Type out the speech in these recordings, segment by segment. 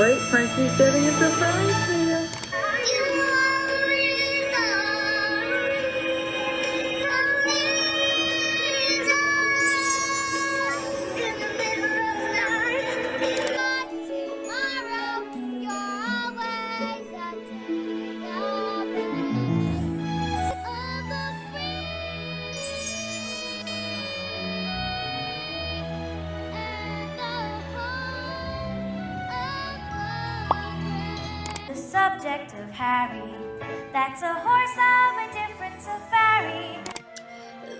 Wait, Frankie's getting a surprise. Subject of Harry, that's a horse of a different safari.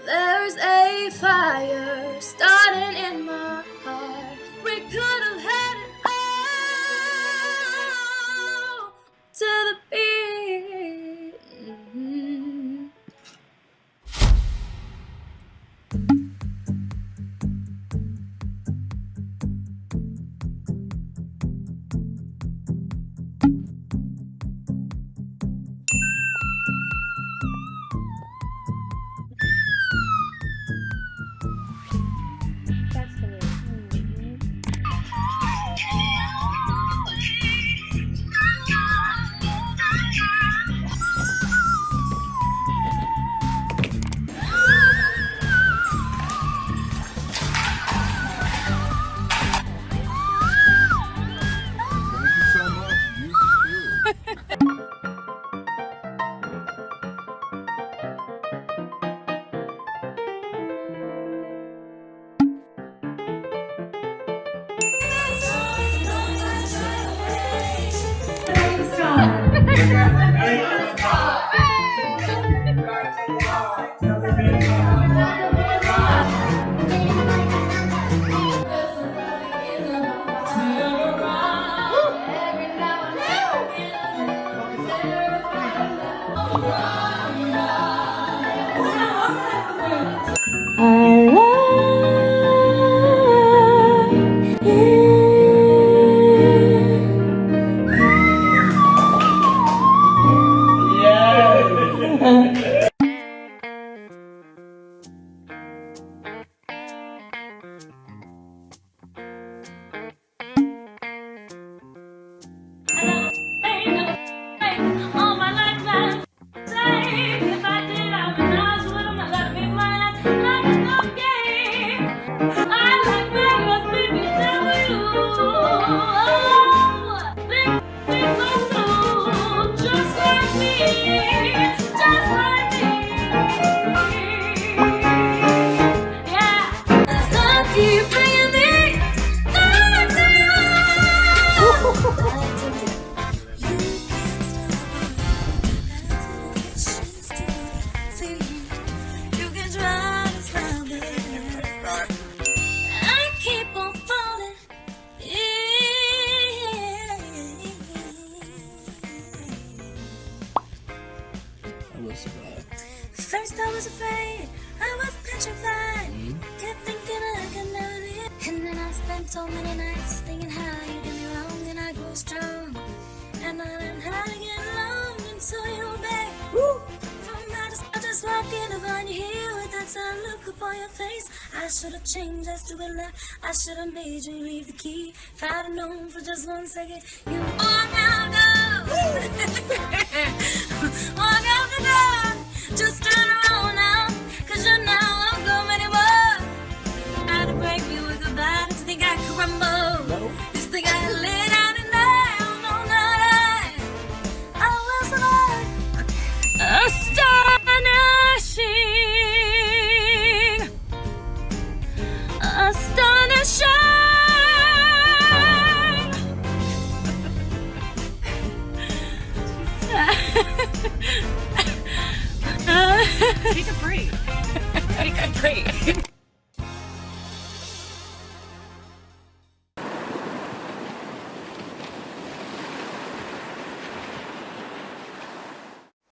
There's a fire starting All I was afraid, I was petrified. Hmm? Kept thinking I could never be it. And then I spent so many nights thinking how you did me wrong, and I grew strong. And I learned how to get along, and so you're back. From that, I just walked in to find you here with that sad look upon your face. I should have changed, I stupid left. I should have made you leave the key. If I'd have known for just one second, you. Oh, now go. oh,